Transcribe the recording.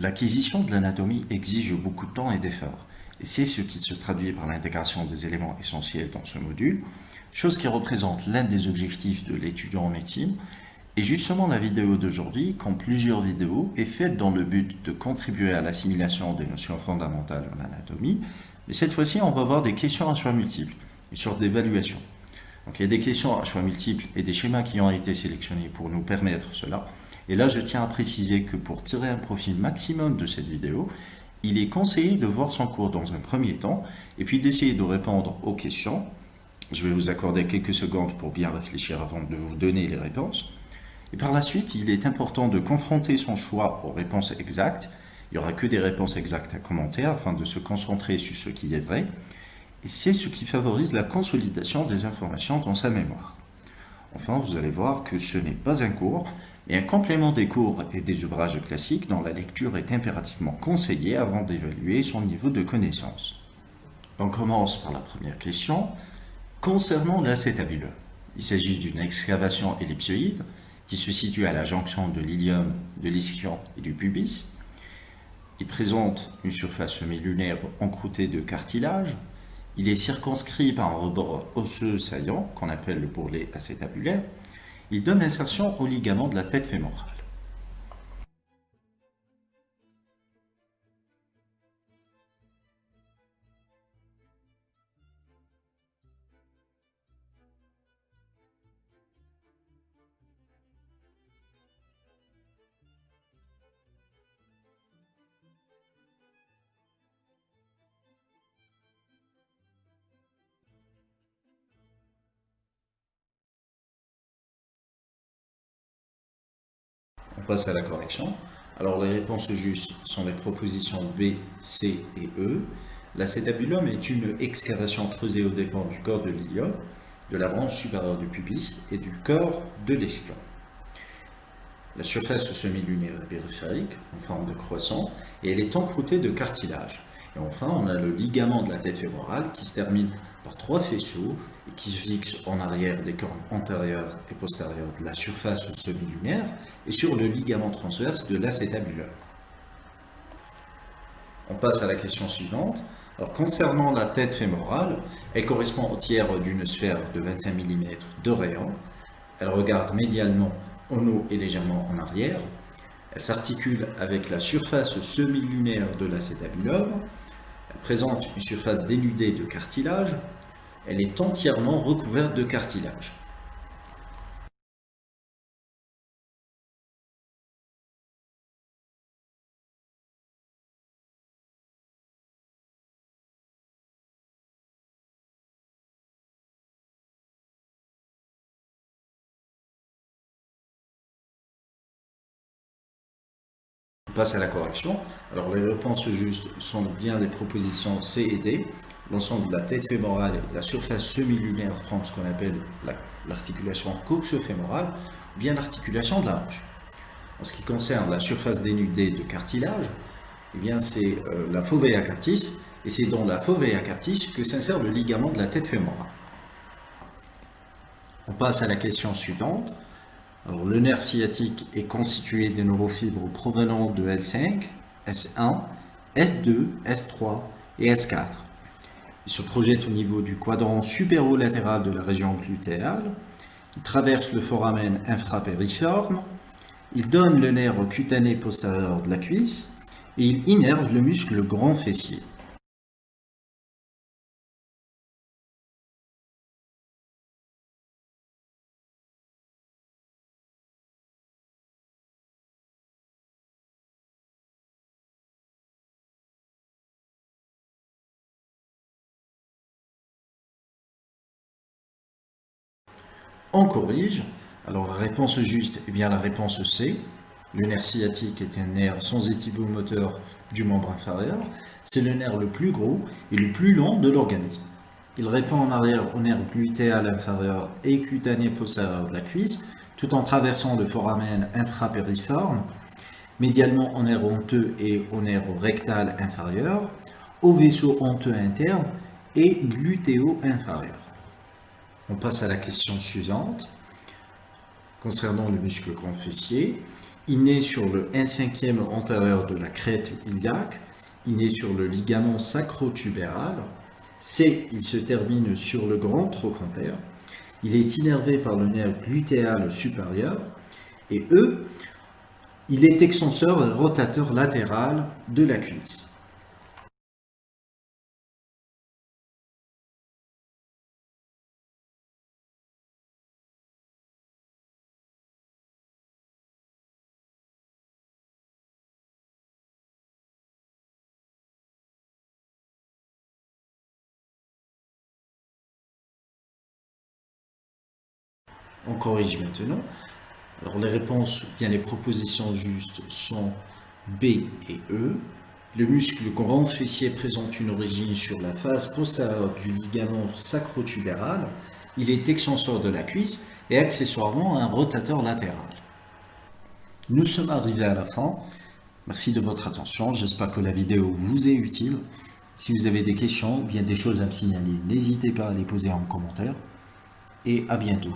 L'acquisition de l'anatomie exige beaucoup de temps et d'efforts, et c'est ce qui se traduit par l'intégration des éléments essentiels dans ce module, chose qui représente l'un des objectifs de l'étudiant en médecine, et justement la vidéo d'aujourd'hui, comme plusieurs vidéos, est faite dans le but de contribuer à l'assimilation des notions fondamentales en anatomie, mais cette fois-ci on va voir des questions à choix multiples, une sorte d'évaluation. Donc il y a des questions à choix multiples et des schémas qui ont été sélectionnés pour nous permettre cela. Et là, je tiens à préciser que pour tirer un profil maximum de cette vidéo, il est conseillé de voir son cours dans un premier temps et puis d'essayer de répondre aux questions. Je vais vous accorder quelques secondes pour bien réfléchir avant de vous donner les réponses. Et par la suite, il est important de confronter son choix aux réponses exactes. Il n'y aura que des réponses exactes à commenter afin de se concentrer sur ce qui est vrai. Et c'est ce qui favorise la consolidation des informations dans sa mémoire. Enfin, vous allez voir que ce n'est pas un cours, mais un complément des cours et des ouvrages classiques dont la lecture est impérativement conseillée avant d'évaluer son niveau de connaissance. On commence par la première question. Concernant l'acétabulum, il s'agit d'une excavation ellipsoïde qui se situe à la jonction de l'ilium, de l'ischion et du pubis. Il présente une surface semi-lunaire encroûtée de cartilage, il est circonscrit par un rebord osseux saillant, qu'on appelle le bourrelet acétabulaire. Il donne insertion au ligament de la tête fémorale. À la correction. Alors les réponses justes sont les propositions B, C et E. L'acétabulum est une excavation creusée au dépend du corps de l'ilium, de la branche supérieure du pubis et du corps de l'esquion. La surface semi-lunaire est périphérique, en forme de croissant, et elle est encroûtée de cartilage. Et enfin, on a le ligament de la tête fémorale qui se termine par trois faisceaux et qui se fixe en arrière des cornes antérieures et postérieures de la surface semi-lunaire et sur le ligament transverse de l'acétabulum. On passe à la question suivante. Alors, concernant la tête fémorale, elle correspond au tiers d'une sphère de 25 mm de rayon. Elle regarde médialement en haut et légèrement en arrière. Elle s'articule avec la surface semi-lunaire de l'acétabulum présente une surface dénudée de cartilage. Elle est entièrement recouverte de cartilage. À la correction. Alors les réponses justes sont bien les propositions C et D. L'ensemble de la tête fémorale et de la surface semi-lunaire forme ce qu'on appelle l'articulation coxo-fémorale, bien l'articulation de la hanche. En ce qui concerne la surface dénudée de cartilage, eh bien c'est euh, la fovea captis, et c'est dans la fovea captis que s'insère le ligament de la tête fémorale. On passe à la question suivante le nerf sciatique est constitué des neurofibres provenant de L5, S1, S2, S3 et S4. Il se projette au niveau du quadrant supérolatéral de la région glutéale. Il traverse le foramen infrapériforme. Il donne le nerf cutané postérieur de la cuisse et il innerve le muscle grand fessier. On corrige. Alors la réponse juste est bien la réponse C. Le nerf sciatique est un nerf sans moteur du membre inférieur. C'est le nerf le plus gros et le plus long de l'organisme. Il répond en arrière au nerf glutéal inférieur et cutané postérieur de la cuisse, tout en traversant le foramen infrapériforme, médialement au nerf honteux et au nerf rectal inférieur, au vaisseau honteux interne et glutéo-inférieur. On passe à la question suivante. Concernant le muscle grand fessier, Il naît sur le 1 cinquième antérieur de la crête iliaque. Il naît sur le ligament sacrotubéral. C, il se termine sur le grand trochanter. Il est innervé par le nerf glutéal supérieur. Et E, il est extenseur et rotateur latéral de la cuisse. On corrige maintenant. Alors les réponses, bien les propositions justes sont B et E. Le muscle grand fessier présente une origine sur la face postérieure du ligament sacrotubéral. Il est extenseur de la cuisse et accessoirement un rotateur latéral. Nous sommes arrivés à la fin. Merci de votre attention. J'espère que la vidéo vous est utile. Si vous avez des questions ou bien des choses à me signaler, n'hésitez pas à les poser en commentaire. Et à bientôt.